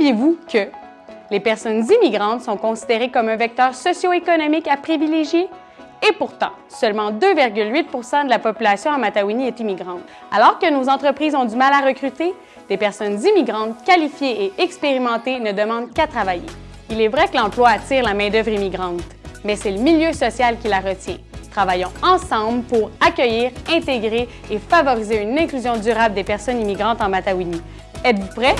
Saviez-vous que les personnes immigrantes sont considérées comme un vecteur socio-économique à privilégier? Et pourtant, seulement 2,8 de la population en Matawini est immigrante. Alors que nos entreprises ont du mal à recruter, des personnes immigrantes qualifiées et expérimentées ne demandent qu'à travailler. Il est vrai que l'emploi attire la main-d'œuvre immigrante, mais c'est le milieu social qui la retient. Travaillons ensemble pour accueillir, intégrer et favoriser une inclusion durable des personnes immigrantes en Matawini. Êtes-vous prêts?